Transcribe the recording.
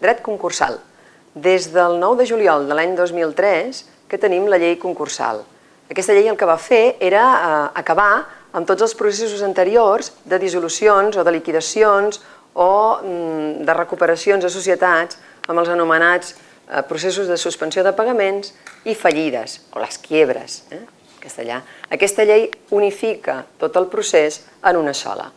Dret concursal. Des del 9 de juliol de l'any 2003 que tenim la llei concursal. Aquesta llei el que va fer era eh, acabar amb tots els processos anteriors de dissolucions o de liquidacions o mm, de recuperacions de societats amb els anomenats eh, processos de suspensió de pagaments i fallides, o les quiebres, eh, castellà. Aquesta llei unifica tot el procés en una sola.